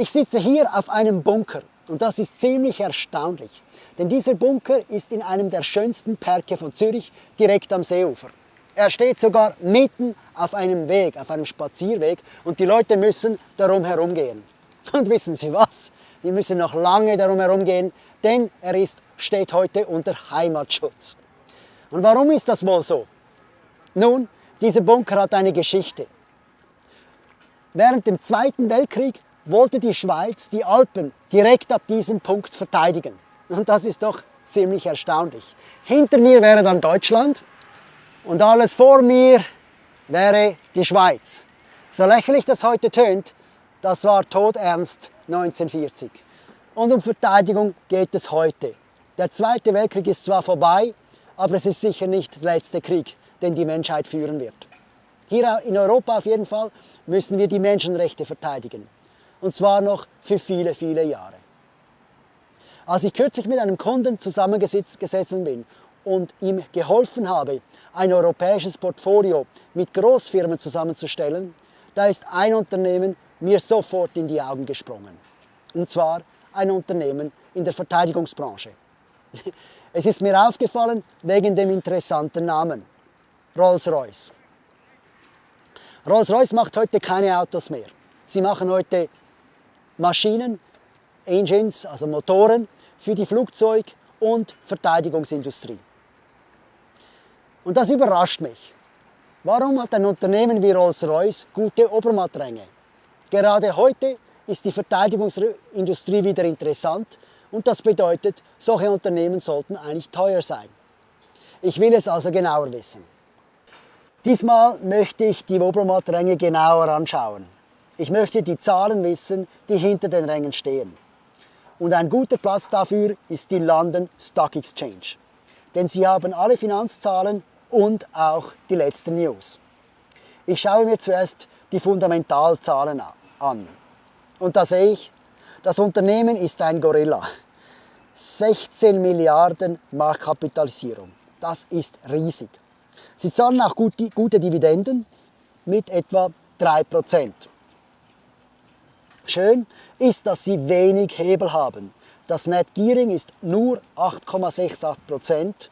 Ich sitze hier auf einem Bunker und das ist ziemlich erstaunlich, denn dieser Bunker ist in einem der schönsten Parke von Zürich, direkt am Seeufer. Er steht sogar mitten auf einem Weg, auf einem Spazierweg und die Leute müssen darum herumgehen. Und wissen Sie was? Die müssen noch lange darum herumgehen, denn er ist, steht heute unter Heimatschutz. Und warum ist das wohl so? Nun, dieser Bunker hat eine Geschichte. Während dem Zweiten Weltkrieg wollte die Schweiz die Alpen direkt ab diesem Punkt verteidigen. Und das ist doch ziemlich erstaunlich. Hinter mir wäre dann Deutschland und alles vor mir wäre die Schweiz. So lächerlich das heute tönt, das war todernst 1940. Und um Verteidigung geht es heute. Der Zweite Weltkrieg ist zwar vorbei, aber es ist sicher nicht der letzte Krieg, den die Menschheit führen wird. Hier in Europa auf jeden Fall müssen wir die Menschenrechte verteidigen. Und zwar noch für viele, viele Jahre. Als ich kürzlich mit einem Kunden zusammengesessen bin und ihm geholfen habe, ein europäisches Portfolio mit Großfirmen zusammenzustellen, da ist ein Unternehmen mir sofort in die Augen gesprungen. Und zwar ein Unternehmen in der Verteidigungsbranche. Es ist mir aufgefallen wegen dem interessanten Namen, Rolls-Royce. Rolls-Royce macht heute keine Autos mehr. Sie machen heute Maschinen, Engines, also Motoren für die Flugzeug- und Verteidigungsindustrie. Und das überrascht mich. Warum hat ein Unternehmen wie Rolls-Royce gute Obermattränge? Gerade heute ist die Verteidigungsindustrie wieder interessant und das bedeutet, solche Unternehmen sollten eigentlich teuer sein. Ich will es also genauer wissen. Diesmal möchte ich die Obermattränge genauer anschauen. Ich möchte die Zahlen wissen, die hinter den Rängen stehen. Und ein guter Platz dafür ist die London Stock Exchange. Denn sie haben alle Finanzzahlen und auch die letzten News. Ich schaue mir zuerst die Fundamentalzahlen an. Und da sehe ich, das Unternehmen ist ein Gorilla. 16 Milliarden Marktkapitalisierung. Das ist riesig. Sie zahlen auch gute, Dividenden mit etwa 3 Prozent. Schön ist, dass sie wenig Hebel haben. Das Net Gearing ist nur 8,68%.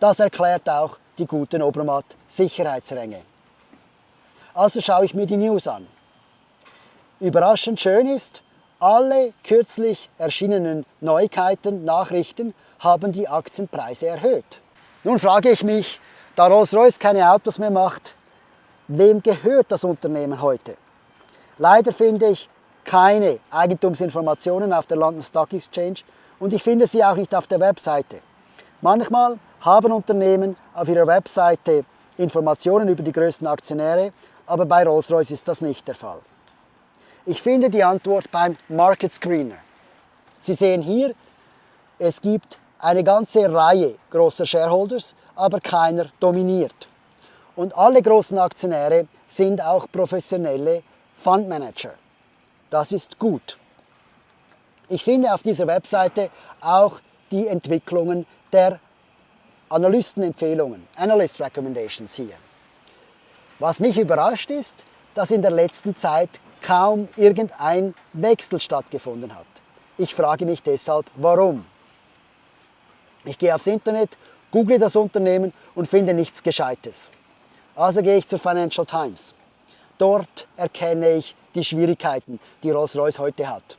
Das erklärt auch die guten Obermatt-Sicherheitsränge. Also schaue ich mir die News an. Überraschend schön ist, alle kürzlich erschienenen Neuigkeiten, Nachrichten haben die Aktienpreise erhöht. Nun frage ich mich, da Rolls-Royce keine Autos mehr macht, wem gehört das Unternehmen heute? Leider finde ich, keine Eigentumsinformationen auf der London Stock Exchange und ich finde sie auch nicht auf der Webseite. Manchmal haben Unternehmen auf ihrer Webseite Informationen über die größten Aktionäre, aber bei Rolls-Royce ist das nicht der Fall. Ich finde die Antwort beim Market Screener. Sie sehen hier, es gibt eine ganze Reihe großer Shareholders, aber keiner dominiert. Und alle großen Aktionäre sind auch professionelle Fundmanager. Das ist gut. Ich finde auf dieser Webseite auch die Entwicklungen der Analystenempfehlungen, Analyst Recommendations hier. Was mich überrascht ist, dass in der letzten Zeit kaum irgendein Wechsel stattgefunden hat. Ich frage mich deshalb, warum. Ich gehe aufs Internet, google das Unternehmen und finde nichts Gescheites. Also gehe ich zur Financial Times. Dort erkenne ich die Schwierigkeiten, die Rolls-Royce heute hat.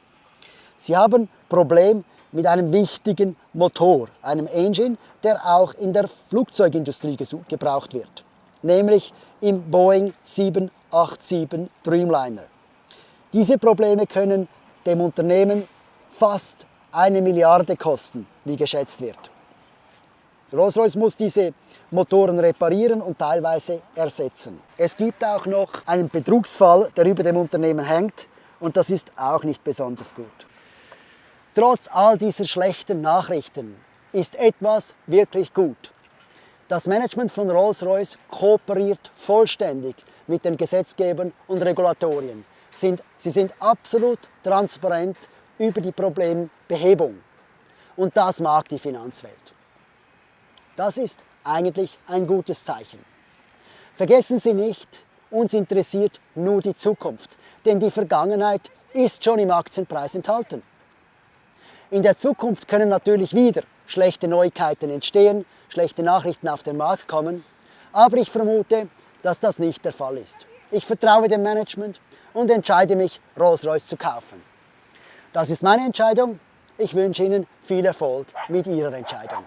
Sie haben Problem mit einem wichtigen Motor, einem Engine, der auch in der Flugzeugindustrie gebraucht wird, nämlich im Boeing 787 Dreamliner. Diese Probleme können dem Unternehmen fast eine Milliarde kosten, wie geschätzt wird. Rolls-Royce muss diese Motoren reparieren und teilweise ersetzen. Es gibt auch noch einen Betrugsfall, der über dem Unternehmen hängt und das ist auch nicht besonders gut. Trotz all dieser schlechten Nachrichten ist etwas wirklich gut. Das Management von Rolls-Royce kooperiert vollständig mit den Gesetzgebern und Regulatorien. Sie sind absolut transparent über die Problembehebung. Und das mag die Finanzwelt. Das ist eigentlich ein gutes Zeichen. Vergessen Sie nicht, uns interessiert nur die Zukunft, denn die Vergangenheit ist schon im Aktienpreis enthalten. In der Zukunft können natürlich wieder schlechte Neuigkeiten entstehen, schlechte Nachrichten auf den Markt kommen, aber ich vermute, dass das nicht der Fall ist. Ich vertraue dem Management und entscheide mich, Rolls-Royce zu kaufen. Das ist meine Entscheidung. Ich wünsche Ihnen viel Erfolg mit Ihrer Entscheidung.